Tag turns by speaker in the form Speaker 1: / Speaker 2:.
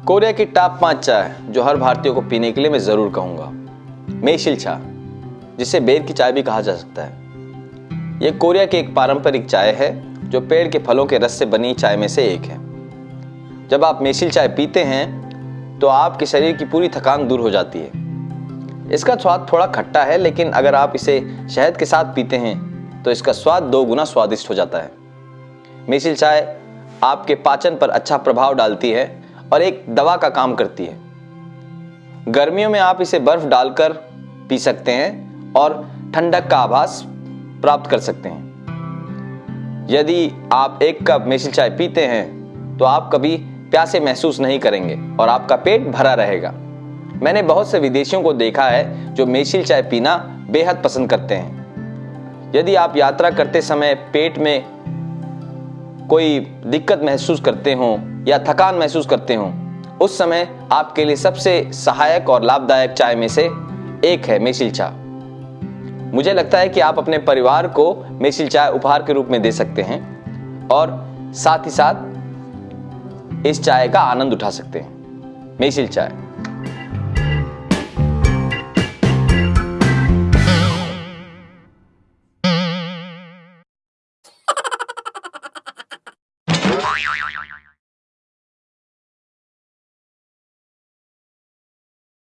Speaker 1: Korea की top पाँच चाय जो हर भारतीय को पीने के लिए मैं ज़रूर कहूँगा मेशिल चा जिसे बेर की चाय भी कहा जा सकता है। यह कोरिया की एक पारंपरिक चाय है, जो पेड़ के फलों के रस से बनी चाय में से एक है। जब आप मेशिल चाय पीते हैं तो आपके शरीर की पूरी थकान दूर हो जाती है। इसका स्वाद थोड़ा खट्टा है, लेकिन अगर आप इसे शहद के साथ पीते हैं तो इसका स्वाद दो गुना स्वादिष्ट हो जाता है। मेशिल चाय आपके पाचन पर अच्छा प्रभाव डालती है और एक दवा का काम करती है। गर्मियों में आप इसे बर्फ़ डालकर पी सकते हैं और ठंडक का आभास प्राप्त कर सकते हैं। यदि आप एक कप मेशिल चाय पीते हैं तो आप कभी प्यासे महसूस नहीं करेंगे और आपका पेट भरा रहेगा। मैंने बहुत से विदेशियों को देखा है जो मेसिल चाय पीना बेहद पसंद करते हैं। यदि आप यात्रा करते समय पेट में कोई दिक्कत महसूस करते हो या थकान महसूस करते हो, उस समय आपके लिए सबसे सहायक और लाभदायक चाय में से एक है मेसिल चाय। मुझे लगता है कि आप अपने परिवार को मेसिल चाय उपहार के रूप में दे सकते हैं और साथ ही साथ इस चाय का आनंद उठा सकते हैं। मेसिल चाय।